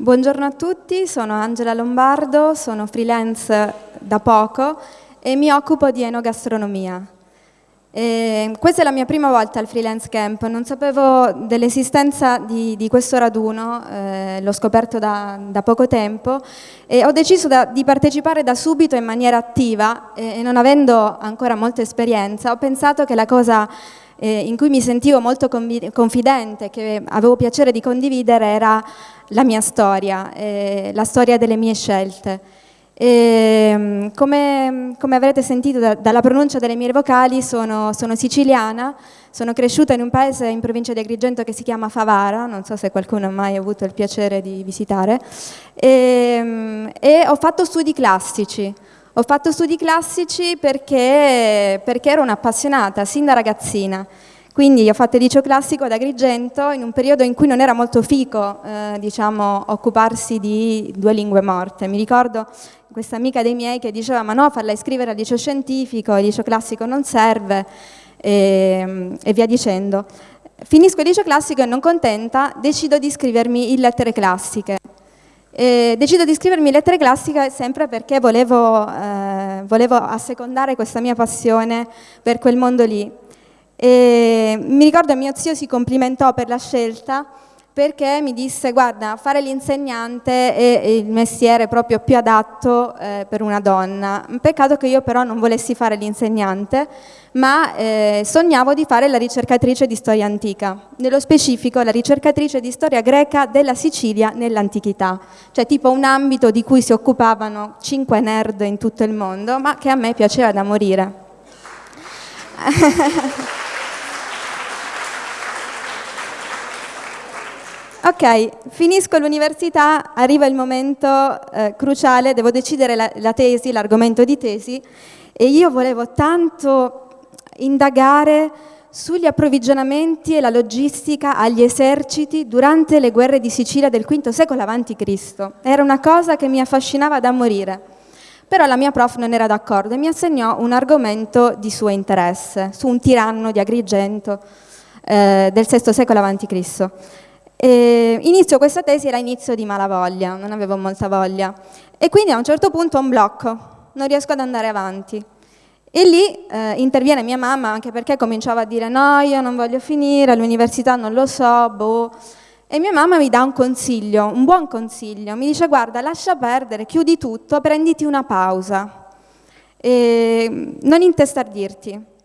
Buongiorno a tutti, sono Angela Lombardo, sono freelance da poco e mi occupo di enogastronomia. E questa è la mia prima volta al freelance camp, non sapevo dell'esistenza di, di, questo raduno, eh, l'ho scoperto da, da, poco tempo e ho deciso da, di partecipare da subito in maniera attiva e, e non avendo ancora molta esperienza ho pensato che la cosa eh, in cui mi sentivo molto confidente, che avevo piacere di condividere, era la mia storia, eh, la storia delle mie scelte. E, come, come, avrete sentito da, dalla pronuncia delle mie vocali, sono, sono, siciliana, sono cresciuta in un paese in provincia di Agrigento che si chiama Favara, non so se qualcuno ha mai avuto il piacere di visitare, e, e ho fatto studi classici. Ho fatto studi classici perché, perché ero un'appassionata, sin da ragazzina. Quindi ho fatto il liceo classico ad Agrigento in un periodo in cui non era molto fico eh, diciamo, occuparsi di due lingue morte. Mi ricordo questa amica dei miei che diceva ma no, farla iscrivere al liceo scientifico, il liceo classico non serve e, e via dicendo. Finisco il liceo classico e non contenta decido di iscrivermi in lettere classiche. E decido di iscrivermi in lettere classiche sempre perché volevo, eh, volevo assecondare questa mia passione per quel mondo lì. E mi ricordo che mio zio si complimentò per la scelta perché mi disse guarda fare l'insegnante è il mestiere proprio più adatto eh, per una donna, peccato che io però non volessi fare l'insegnante ma eh, sognavo di fare la ricercatrice di storia antica, nello specifico la ricercatrice di storia greca della Sicilia nell'antichità, cioè tipo un ambito di cui si occupavano cinque nerd in tutto il mondo ma che a me piaceva da morire. Ok, finisco l'università, arriva il momento eh, cruciale, devo decidere la, la tesi, l'argomento di tesi e io volevo tanto indagare sugli approvvigionamenti e la logistica agli eserciti durante le guerre di Sicilia del V secolo a.C. Era una cosa che mi affascinava da morire. Però la mia prof non era d'accordo e mi assegnò un argomento di suo interesse, su un tiranno di Agrigento eh, del VI secolo a.C. E inizio questa tesi, era inizio di malavoglia, non avevo molta voglia. E quindi a un certo punto ho un blocco, non riesco ad andare avanti. E lì eh, interviene mia mamma, anche perché cominciava a dire no, io non voglio finire, all'università non lo so, boh. E mia mamma mi dà un consiglio, un buon consiglio. Mi dice guarda, lascia perdere, chiudi tutto, prenditi una pausa. E non intestardirti.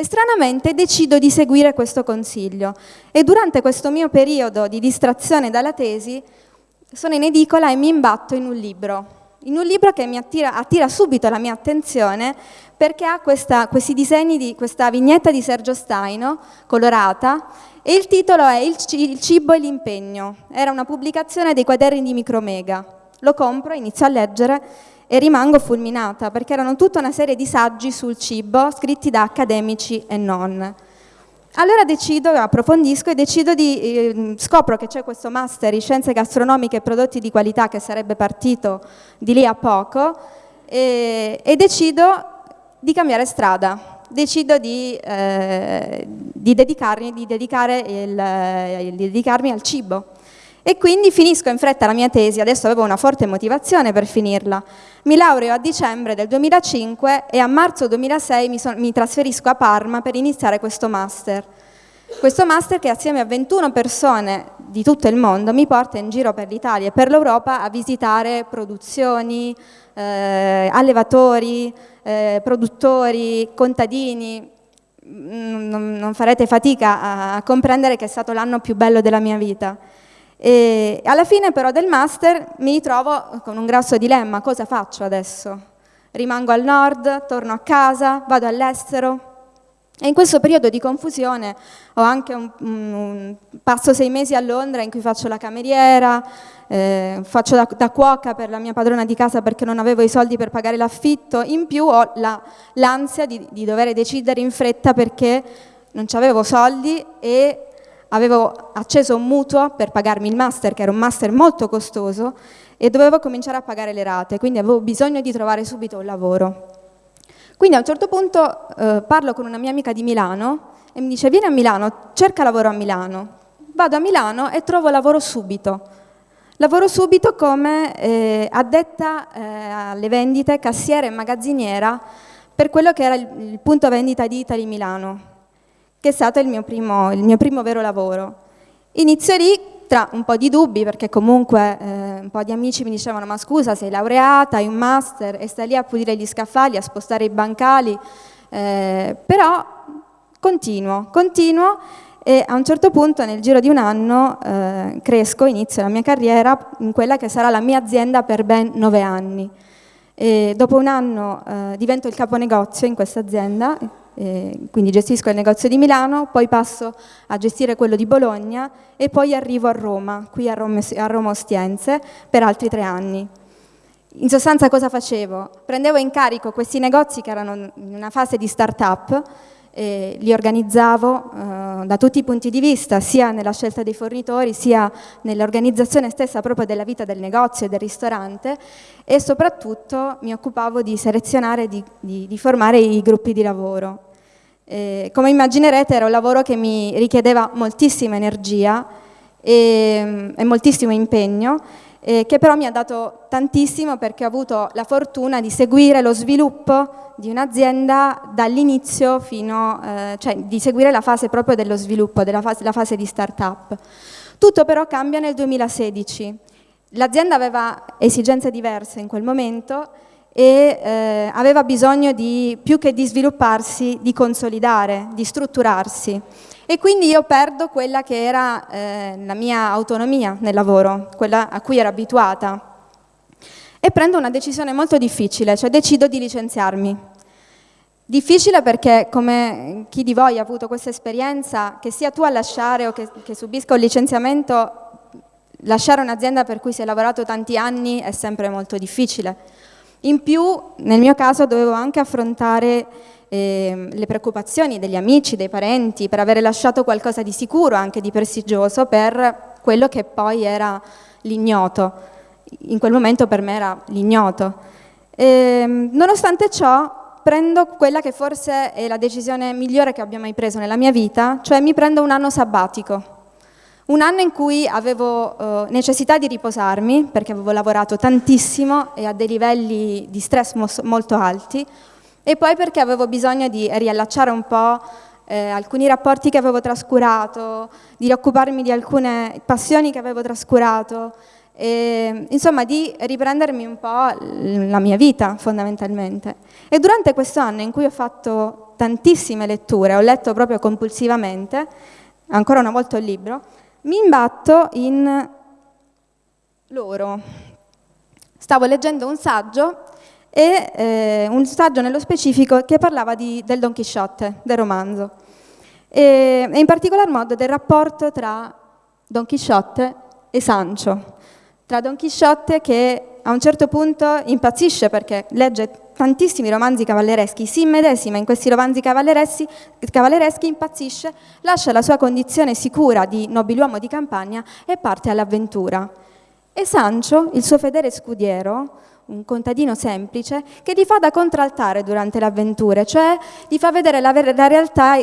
E stranamente decido di seguire questo consiglio e durante questo mio periodo di distrazione dalla tesi sono in edicola e mi imbatto in un libro, in un libro che mi attira, attira subito la mia attenzione perché ha questa, questi disegni di questa vignetta di Sergio Staino, colorata, e il titolo è Il cibo e l'impegno. Era una pubblicazione dei quaderni di Micromega. Lo compro, inizio a leggere e rimango fulminata perché erano tutta una serie di saggi sul cibo scritti da accademici e non. Allora decido, approfondisco e decido di, eh, scopro che c'è questo master in scienze gastronomiche e prodotti di qualità che sarebbe partito di lì a poco e, e decido di cambiare strada, decido di, eh, di, dedicarmi, di, il, eh, di dedicarmi al cibo e quindi finisco in fretta la mia tesi, adesso avevo una forte motivazione per finirla. Mi laureo a dicembre del 2005 e a marzo 2006 mi, son, mi trasferisco a Parma per iniziare questo master. Questo master che assieme a 21 persone di tutto il mondo mi porta in giro per l'Italia e per l'Europa a visitare produzioni, eh, allevatori, eh, produttori, contadini. Mm, non, non farete fatica a comprendere che è stato l'anno più bello della mia vita. E alla fine però del master mi ritrovo con un grosso dilemma, cosa faccio adesso? Rimango al nord, torno a casa, vado all'estero? E in questo periodo di confusione ho anche un, un, passo sei mesi a Londra in cui faccio la cameriera, eh, faccio da, da, cuoca per la mia padrona di casa perché non avevo i soldi per pagare l'affitto, in più ho l'ansia la, di, di dover decidere in fretta perché non avevo soldi e avevo acceso un mutuo per pagarmi il master, che era un master molto costoso, e dovevo cominciare a pagare le rate, quindi avevo bisogno di trovare subito un lavoro. Quindi a un certo punto eh, parlo con una mia amica di Milano e mi dice vieni a Milano, cerca lavoro a Milano. Vado a Milano e trovo lavoro subito. Lavoro subito come eh, addetta eh, alle vendite, cassiera e magazziniera per quello che era il, il, punto vendita di Italy Milano, che è stato il mio primo, il mio primo vero lavoro. Inizio lì tra un po' di dubbi, perché comunque eh, un po' di amici mi dicevano ma scusa sei laureata, hai un master e stai lì a pulire gli scaffali, a spostare i bancali, eh, però continuo, continuo e a un certo punto nel giro di un anno eh, cresco, inizio la mia carriera in quella che sarà la mia azienda per ben nove anni. E dopo un anno eh, divento il caponegozio in questa azienda, eh, quindi gestisco il negozio di Milano, poi passo a gestire quello di Bologna e poi arrivo a Roma, qui a Roma, a Roma Ostiense, per altri tre anni. In sostanza cosa facevo? Prendevo in carico questi negozi che erano in una fase di start-up, eh, li organizzavo eh, da tutti i punti di vista, sia nella scelta dei fornitori, sia nell'organizzazione stessa proprio della vita del negozio e del ristorante e soprattutto mi occupavo di selezionare di, di, di, formare i gruppi di lavoro. Eh, come immaginerete era un lavoro che mi richiedeva moltissima energia e, e moltissimo impegno eh, che però mi ha dato tantissimo perché ho avuto la fortuna di seguire lo sviluppo di un'azienda dall'inizio fino, eh, cioè di seguire la fase proprio dello sviluppo, della fase, la fase di start-up. Tutto però cambia nel 2016. L'azienda aveva esigenze diverse in quel momento e eh, aveva bisogno di, più che di svilupparsi, di consolidare, di strutturarsi. E quindi io perdo quella che era eh, la mia autonomia nel lavoro, quella a cui ero abituata. E prendo una decisione molto difficile, cioè decido di licenziarmi. Difficile perché, come chi di voi ha avuto questa esperienza, che sia tu a lasciare o che, che subisca un licenziamento, lasciare un'azienda per cui si è lavorato tanti anni è sempre molto difficile. In più, nel mio caso, dovevo anche affrontare eh, le preoccupazioni degli amici, dei parenti, per avere lasciato qualcosa di sicuro, anche di prestigioso, per quello che poi era l'ignoto. In quel momento per me era l'ignoto. Eh, nonostante ciò, prendo quella che forse è la decisione migliore che abbia mai preso nella mia vita, cioè mi prendo un anno sabbatico. Un anno in cui avevo eh, necessità di riposarmi, perché avevo lavorato tantissimo e a dei livelli di stress molto alti, e poi perché avevo bisogno di riallacciare un po' eh, alcuni rapporti che avevo trascurato, di rioccuparmi di alcune passioni che avevo trascurato, e, insomma di riprendermi un po' la mia vita fondamentalmente. E durante questo anno in cui ho fatto tantissime letture, ho letto proprio compulsivamente, ancora una volta il libro, mi imbatto in loro. Stavo leggendo un saggio e eh, un saggio nello specifico che parlava di, del Don Chisciotte, del romanzo, e, e in particolar modo del rapporto tra Don Chisciotte e Sancho, tra Don Chisciotte che a un certo punto impazzisce perché legge tantissimi romanzi cavallereschi, si immedesima in questi romanzi cavallereschi, impazzisce, lascia la sua condizione sicura di nobiluomo di campagna e parte all'avventura. E Sancho, il suo fedele scudiero, un contadino semplice, che gli fa da contraltare durante le avventure, cioè gli fa vedere la, la realtà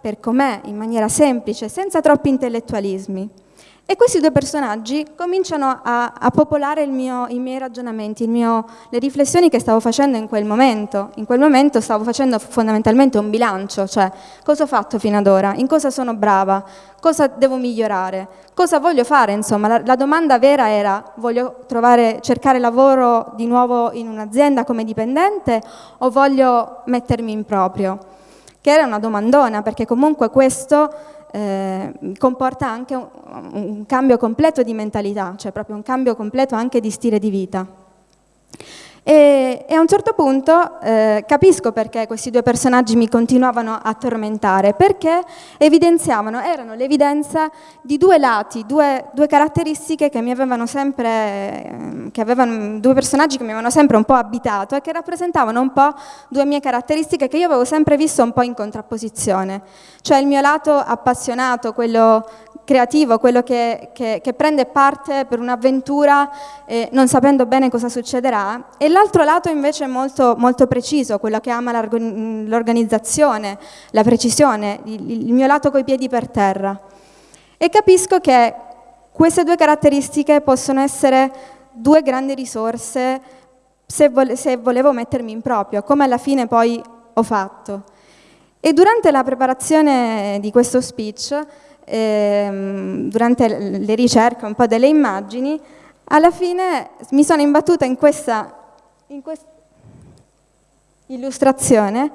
per com'è, in maniera semplice, senza troppi intellettualismi. E questi due personaggi cominciano a, a popolare mio, i miei ragionamenti, mio, le riflessioni che stavo facendo in quel momento. In quel momento stavo facendo fondamentalmente un bilancio, cioè cosa ho fatto fino ad ora, in cosa sono brava, cosa devo migliorare, cosa voglio fare, insomma. La, la domanda vera era voglio trovare, cercare lavoro di nuovo in un'azienda come dipendente o voglio mettermi in proprio? Che era una domandona, perché comunque questo eh, comporta anche un, un cambio completo di mentalità, cioè proprio un cambio completo anche di stile di vita. E, e, a un certo punto eh, capisco perché questi due personaggi mi continuavano a tormentare, perché evidenziavano, erano l'evidenza di due lati, due, due caratteristiche che mi avevano sempre, eh, che avevano, due personaggi che mi avevano sempre un po' abitato e che rappresentavano un po' due mie caratteristiche che io avevo sempre visto un po' in contrapposizione. Cioè il mio lato appassionato, quello creativo, quello che, che, che prende parte per un'avventura eh, non sapendo bene cosa succederà, e l'altro lato invece è molto, molto preciso, quello che ama l'organizzazione, la precisione, il, il mio lato coi piedi per terra. E capisco che Queste due caratteristiche possono essere due grandi risorse se, vole se volevo mettermi in proprio, come alla fine poi ho fatto. E durante la preparazione di questo speech, ehm, durante le ricerche un po' delle immagini, alla fine mi sono imbattuta in questa, in questa illustrazione,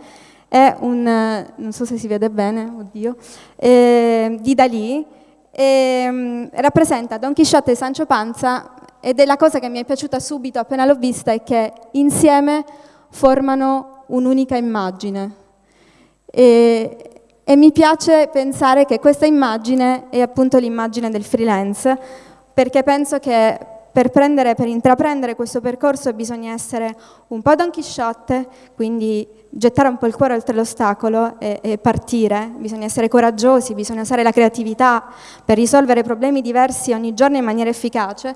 è un, non so se si vede bene, oddio, eh, di Dalì, eh, rappresenta Don Chisciotte e Sancho Panza ed è la cosa che mi è piaciuta subito appena l'ho vista è che insieme formano un'unica immagine. E, e mi piace pensare che questa immagine è appunto l'immagine del freelance, perché penso che per, prendere, per intraprendere questo percorso bisogna essere un po' Don Chisciotte, quindi gettare un po' il cuore oltre l'ostacolo e, e, partire, bisogna essere coraggiosi, bisogna usare la creatività per risolvere problemi diversi ogni giorno in maniera efficace.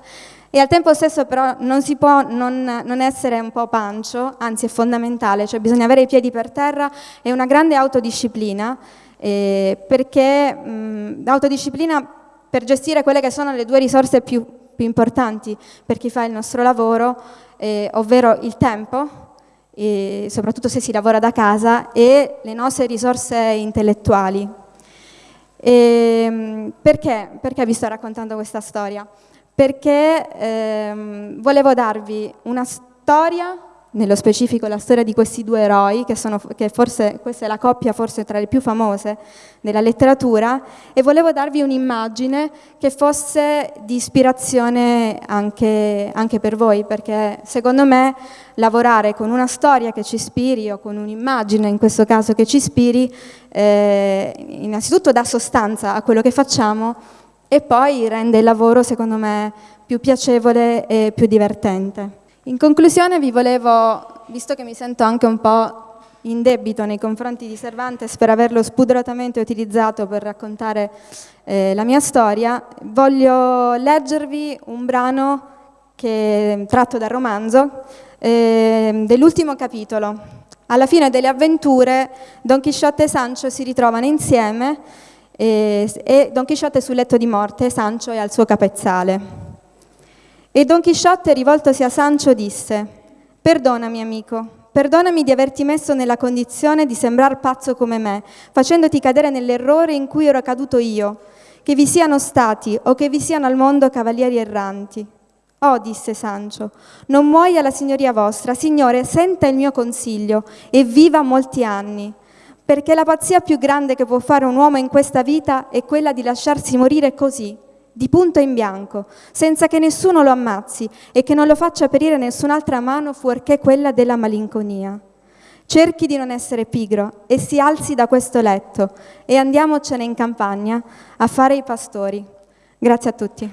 E al tempo stesso però non si può non, non essere un po' pancio, anzi è fondamentale, cioè bisogna avere i piedi per terra e una grande autodisciplina eh, perché mh, l'autodisciplina per gestire quelle che sono le due risorse più più importanti per chi fa il nostro lavoro, eh, ovvero il tempo, soprattutto se si lavora da casa, e le nostre risorse intellettuali. E, ehm, perché? Perché vi sto raccontando questa storia? Perché ehm, volevo darvi una storia nello specifico la storia di questi due eroi, che, sono, che forse questa è la coppia forse tra le più famose della letteratura, e volevo darvi un'immagine che fosse di ispirazione anche, anche, per voi, perché secondo me lavorare con una storia che ci ispiri o con un'immagine, in questo caso che ci ispiri, eh, innanzitutto dà sostanza a quello che facciamo e poi rende il lavoro, secondo me, più piacevole e più divertente. In conclusione vi volevo, visto che mi sento anche un po' in debito nei confronti di Cervantes per averlo spudoratamente utilizzato per raccontare eh, la mia storia, voglio leggervi un brano che, tratto dal romanzo eh, dell'ultimo capitolo. Alla fine delle avventure Don Chisciotte e Sancho si ritrovano insieme eh, e Don Chisciotte è sul letto di morte Sancho è al suo capezzale. E Don Chisciotte, rivoltosi a Sancho, disse «Perdonami, amico, perdonami di averti messo nella condizione di sembrar pazzo come me, facendoti cadere nell'errore in cui ero caduto io, che vi siano stati o che vi siano al mondo cavalieri erranti». Oh, disse Sancho, non muoia la signoria vostra, Signore, senta il mio consiglio e viva molti anni, perché la pazzia più grande che può fare un uomo in questa vita è quella di lasciarsi morire così, di punto in bianco, senza che nessuno lo ammazzi e che non lo faccia perire nessun'altra mano fuorché quella della malinconia. Cerchi di non essere pigro e si alzi da questo letto e andiamocene in campagna a fare i pastori. Grazie a tutti.